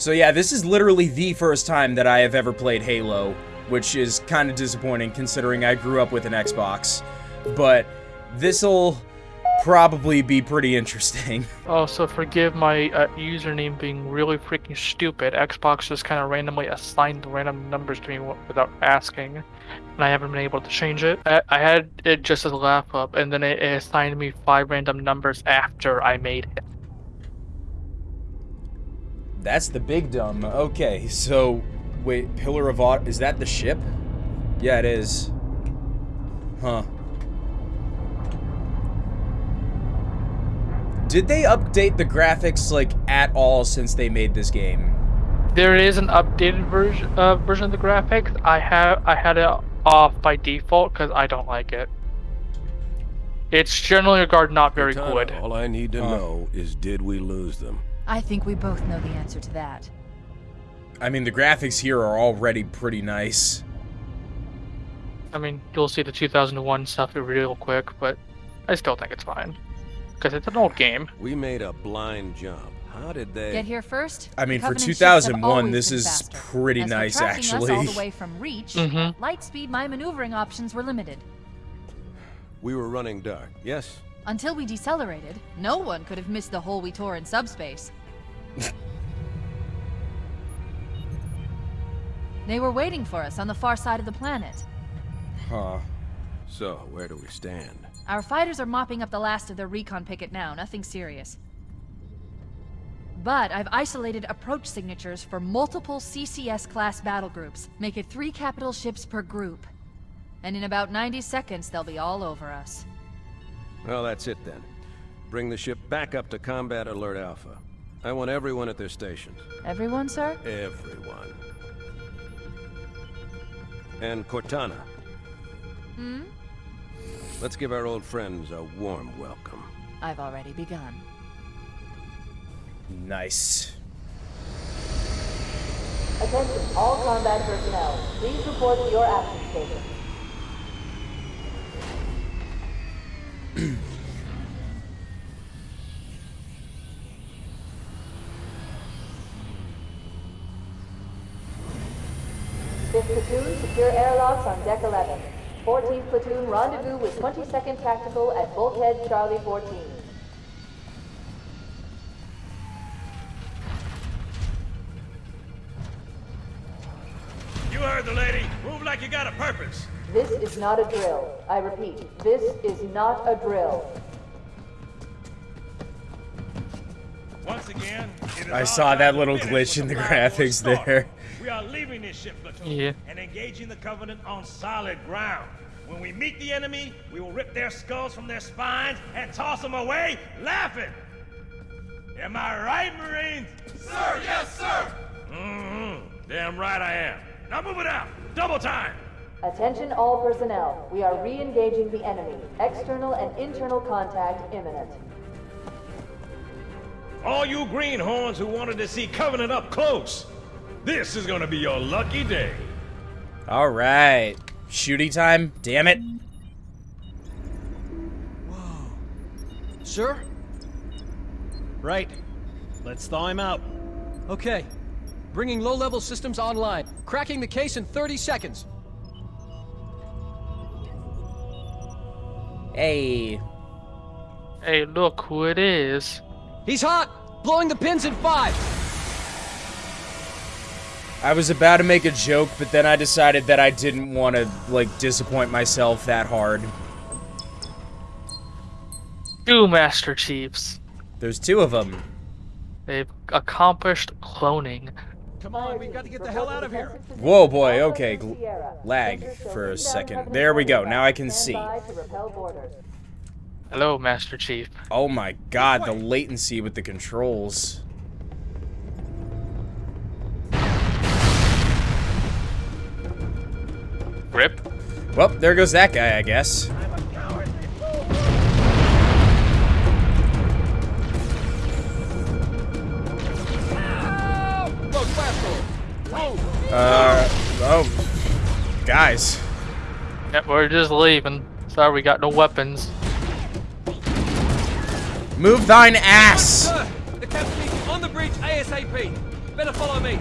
So yeah, this is literally the first time that I have ever played Halo, which is kind of disappointing considering I grew up with an Xbox. But this'll probably be pretty interesting. Also, forgive my uh, username being really freaking stupid. Xbox just kind of randomly assigned random numbers to me without asking, and I haven't been able to change it. I, I had it just as a laugh up, and then it, it assigned me five random numbers after I made it. That's the big dumb. Okay, so wait, Pillar of Autumn, is that the ship? Yeah, it is. Huh. Did they update the graphics like at all since they made this game? There is an updated version uh, version of the graphics. I have I had it off by default because I don't like it. It's generally regarded not very Cortana, good. All I need to Huh. know is did we lose them? I think we both know the answer to that. I mean, the graphics here are already pretty nice. I mean, you'll see the 2001 stuff real quick, but I still think it's fine because it's an old game. We made a blind jump. How did they... Get here first. I mean, the for Covenant ships have 2001, this is faster. pretty As nice, tracking Us all actually. the way from Reach, Mhm. light speed, my maneuvering options were limited. We were running dark, yes? Until we decelerated, no one could have missed the hole we tore in subspace. they were waiting for us on the far side of the planet. Huh. So, where do we stand? Our fighters are mopping up the last of their recon picket now, nothing serious. But I've isolated approach signatures for multiple CCS class battle groups. Make it three capital ships per group. And in about 90 seconds, they'll be all over us. Well, that's it then. Bring the ship back up to Combat Alert Alpha. I want everyone at their stations. Everyone, sir? Everyone. And Cortana. Hmm? Let's give our old friends a warm welcome. I've already begun. Nice. Attention, all combat personnel. Please report to your action station. Platoon, secure airlocks on deck 11. 14th platoon, rendezvous with 22nd Tactical at Bulkhead Charlie 14. You heard the lady. Move like you got a purpose. This is not a drill. I repeat, this is not a drill. Once again, I saw that little glitch in the the graphics there. We are leaving this ship platoon Yeah. and engaging the Covenant on solid ground. When we meet the enemy, we will rip their skulls from their spines and toss them away laughing. Am I right, Marines? Sir, yes, sir. Mm-hmm. Damn right I am. Now move it out. Double time. Attention all personnel. We are re-engaging the enemy. External and internal contact imminent. All you greenhorns who wanted to see Covenant up close, this is gonna be your lucky day. All right. Shooting time. Damn it. Whoa. Sir? Right. Let's thaw him out. Okay. Bringing low-level systems online. Cracking the case in 30 seconds. Hey. Hey, look who it is. He's hot! Blowing the pins in five! I was about to make a joke, but then I decided that I didn't want to, like, disappoint myself that hard. Two Master Chiefs. There's two of them. They've accomplished cloning. Come on, we've got to get the hell out of here. Whoa, boy, okay. Lag for a second. There we go, now I can see. Hello, Master Chief. Oh my god, the latency with the controls. Rip. Well, there goes that guy, I guess. Uh, oh. Guys. Yep, we're just leaving. Sorry, we got no weapons. Move thine ass! Sir, the captain on the bridge ASAP. Better follow me.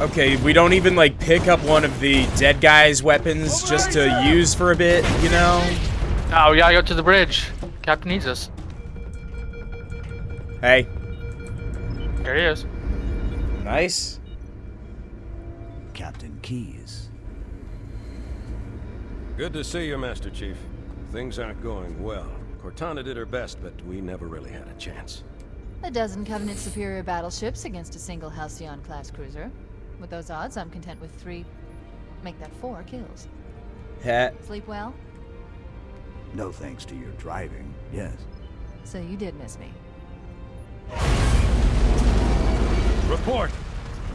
Okay, we don't even like pick up one of the dead guy's weapons just to use for a bit, you know? Oh, we gotta go to the bridge. Captain needs us. Hey, There he is. nice. Captain Keyes. Good to see you, Master Chief. Things aren't going well. Cortana did her best, but we never really had a chance. A dozen Covenant superior battleships against a single Halcyon-class cruiser. With those odds, I'm content with three... Make that four kills. Heh. Sleep well? No thanks to your driving, yes. So you did miss me. Report.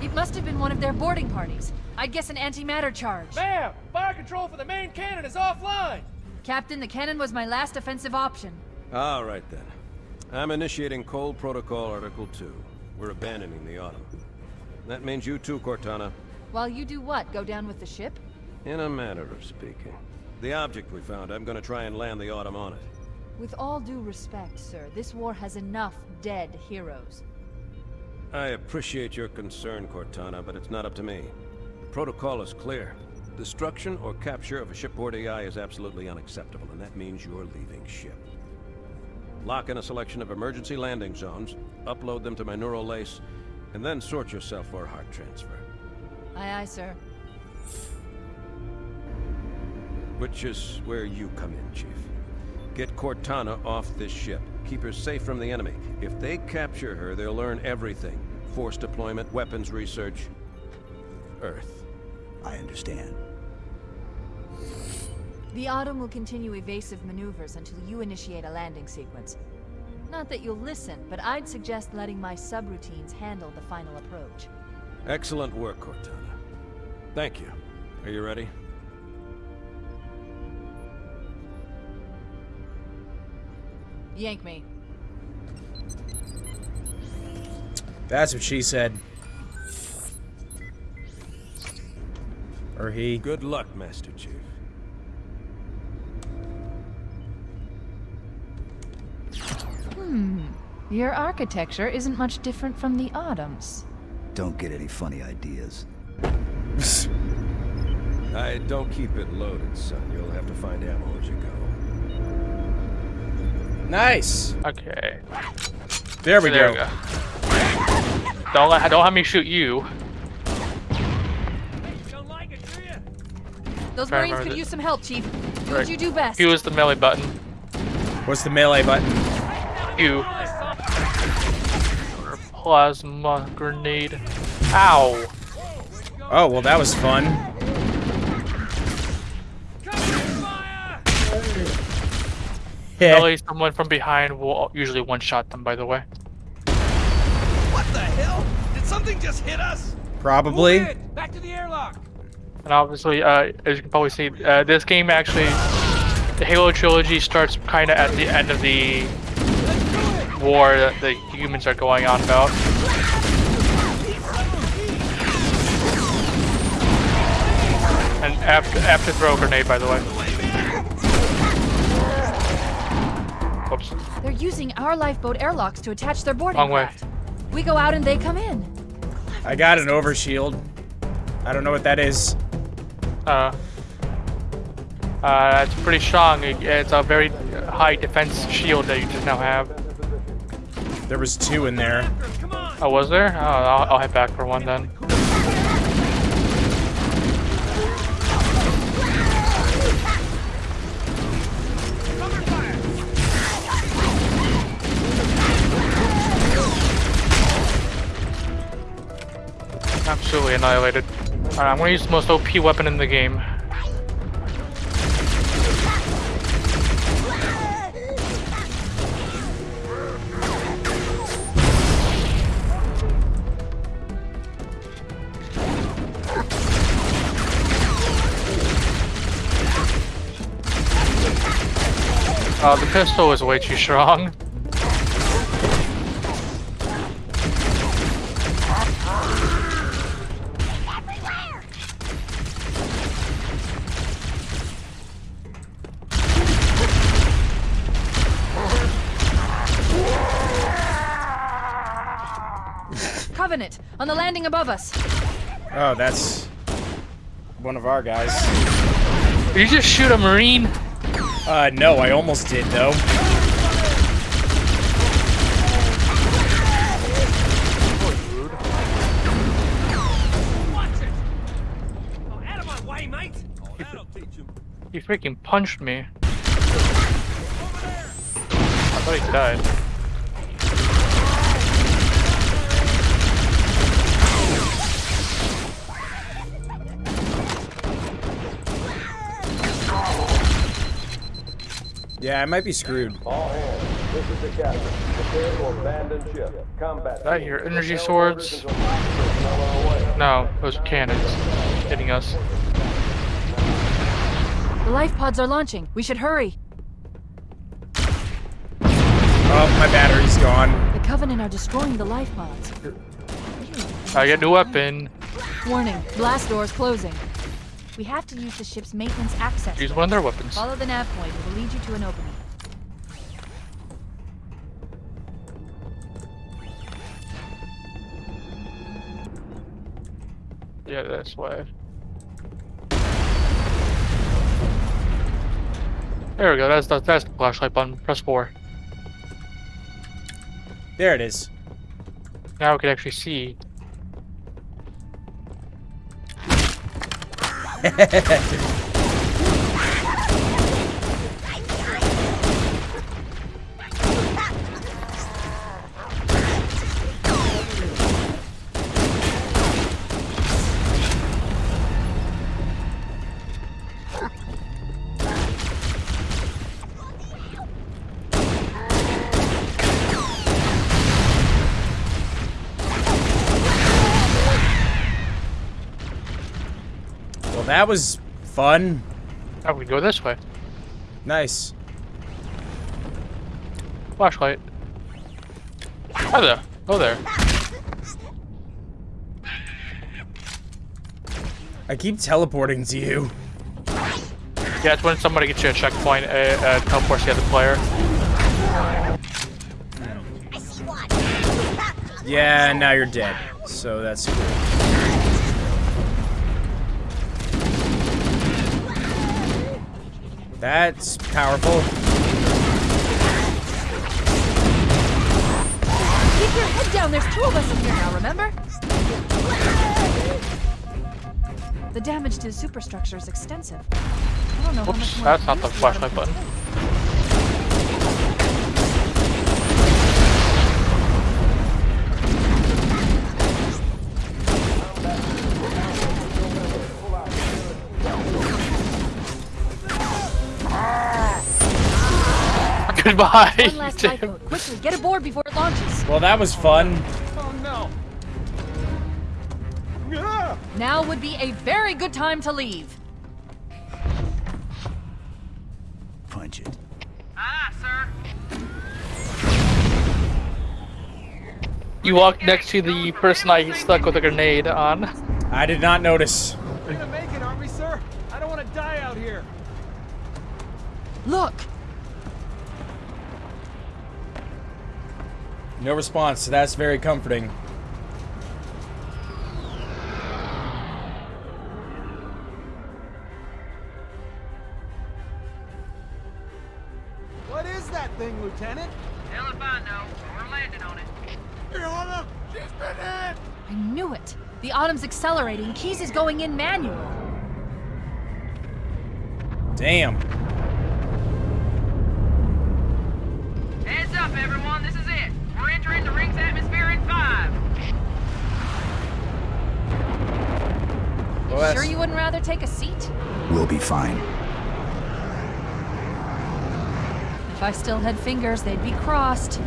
It must have been one of their boarding parties. I'd guess an antimatter charge. Ma'am, fire control for the main cannon is offline. Captain, the cannon was my last offensive option. All right, then. I'm initiating Cole Protocol Article 2. We're abandoning the Autumn. That means you too, Cortana. While you do what? Go down with the ship? In a manner of speaking. The object we found, I'm gonna try and land the Autumn on it. With all due respect, sir, this war has enough dead heroes. I appreciate your concern, Cortana, but it's not up to me. The protocol is clear. Destruction or capture of a shipboard AI is absolutely unacceptable, and that means you're leaving ship. Lock in a selection of emergency landing zones, upload them to my neural lace, and then sort yourself for a heart transfer. Aye, aye, sir. Which is where you come in, Chief. Get Cortana off this ship. Keep her safe from the enemy. If they capture her, they'll learn everything. Force deployment, weapons research. Earth. I understand. The Autumn will continue evasive maneuvers until you initiate a landing sequence. Not that you'll listen, but I'd suggest letting my subroutines handle the final approach. Excellent work, Cortana. Thank you. Are you ready? Yank me. That's what she said. Or he. Good luck, Master Chief. Hmm. Your architecture isn't much different from the Autumn's. Don't get any funny ideas. I don't keep it loaded, son. You'll have to find ammo as you go. Nice. Okay. There we there go. we go. Don't let, don't have me shoot you. Like it. Those Fair Marines enough. could use some help, Chief. Do Right. what you do best. Use the melee button. What's the melee button? You. Plasma grenade. Ow. Oh, well, that was fun. Yeah. Melee someone from behind will usually one-shot them, by the way. Something just hit us? Probably. Back to the airlock. And obviously, uh, as you can probably see, uh, this game actually, the Halo trilogy starts kind of at the end of the war that the humans are going on about. And after after throw a grenade, by the way. Oops. They're using our lifeboat airlocks to attach their boarding Wrong way. craft. We go out and they come in. I got an overshield. I don't know what that is. Uh, uh, it's pretty strong. It- It's a very high defense shield that you just now have. There was two in there. Oh, was there? Oh, I'll, I'll head back for one then. Absolutely annihilated. Alright, I'm gonna use the most OP weapon in the game. Uh, the pistol is way too strong. Covenant on the landing above us. Oh, that's one of our guys. Did you just shoot a marine? Uh, no, I almost did though. He freaking punched me. I thought he died. Yeah, I might be screwed. All hands, this is the captain. Prepare to abandon ship. Combat. Did I hear energy swords? No, those are cannons hitting us. The life pods are launching. We should hurry. Oh, my battery's gone. The Covenant are destroying the life pods. I get a new weapon. Warning, blast doors closing. We have to use the ship's maintenance access. Use one of their weapons. Follow the nav point. It will lead you to an opening. Yeah, that's why. There we go. That's the, that's the flashlight button. Press four. There it is. Now we can actually see. Well, that was fun. Now we go this way. Nice. Flashlight. Hi there. Oh there. I keep teleporting to you. Yeah, it's when somebody gets you a checkpoint, uh, uh, teleports the other player. Yeah, now you're dead. So that's cool. That's powerful. Keep your head down. There's two of us in here now, remember? The damage to the superstructure is extensive. I don't know how much more that's not the use we ought to flashlight put button. Goodbye. One last lifeboat. Quickly, get aboard before it launches. Well, that was fun. Oh no! Now would be a very good time to leave. Punch ah, it. You walked next to the person I stuck with a grenade on. I did not notice. We're gonna make it, aren't we, sir? I don't want to die out here. Look, No response, so that's very comforting. What is that thing, Lieutenant? Hell if I know. We're landing on it. The Autumn! She's been hit! I knew it. The Autumn's accelerating. Keyes is going in manual. Damn. Everyone. This is it. We're entering the ring's atmosphere in five. Well, Sure you wouldn't rather take a seat? We'll be fine. If I still had fingers, they'd be crossed.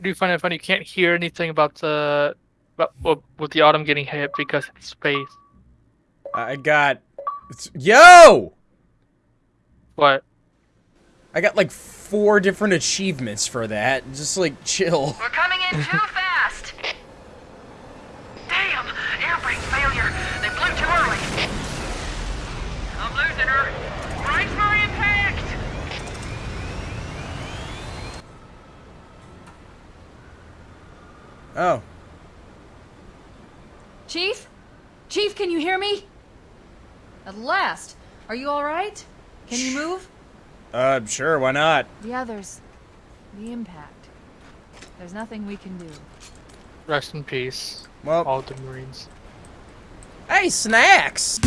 Do you find it funny you can't hear anything about the about with the autumn getting hit because it's space? I got. It's, yo! What? I got like four different achievements for that. Just like chill. We're coming in too fast. Damn! Air brake failure. They blew too early. I'm losing her. Brakes for impact. Oh. Chief? Chief, can you hear me? At last. Are you alright? Can you move? Uh, sure, why not? The others. The impact. There's nothing we can do. Rest in peace, Well, all the Marines. hey, snacks!